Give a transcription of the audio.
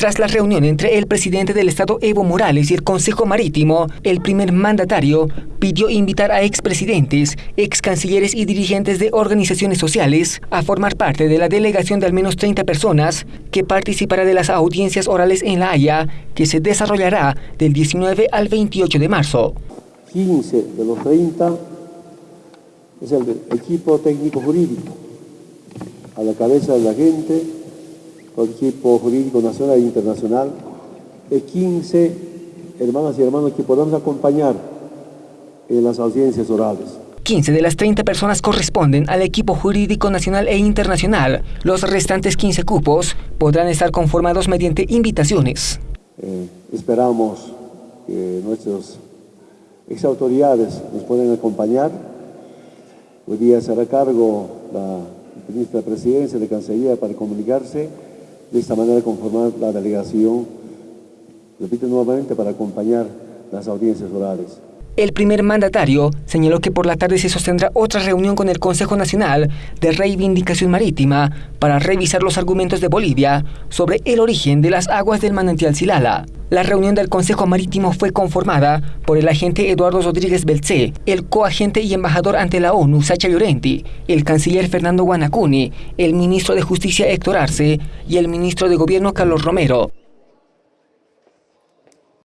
Tras la reunión entre el presidente del Estado Evo Morales y el Consejo Marítimo, el primer mandatario pidió invitar a expresidentes, ex cancilleres y dirigentes de organizaciones sociales a formar parte de la delegación de al menos 30 personas que participará de las audiencias orales en La Haya, que se desarrollará del 19 al 28 de marzo. 15 de los 30 es el equipo técnico jurídico, a la cabeza de la gente con equipo jurídico nacional e internacional, de 15 hermanas y hermanos que podamos acompañar en las audiencias orales. 15 de las 30 personas corresponden al equipo jurídico nacional e internacional. Los restantes 15 cupos podrán estar conformados mediante invitaciones. Eh, esperamos que nuestras ex autoridades nos puedan acompañar. Hoy día será cargo la ministra de Presidencia de Cancillería para comunicarse de esta manera conformar la delegación, repito nuevamente, para acompañar las audiencias orales. El primer mandatario señaló que por la tarde se sostendrá otra reunión con el Consejo Nacional de Reivindicación Marítima para revisar los argumentos de Bolivia sobre el origen de las aguas del manantial Silala. La reunión del Consejo Marítimo fue conformada por el agente Eduardo Rodríguez Belcé, el coagente y embajador ante la ONU Sacha Llorenti, el canciller Fernando Guanacuni, el ministro de Justicia Héctor Arce y el ministro de Gobierno Carlos Romero.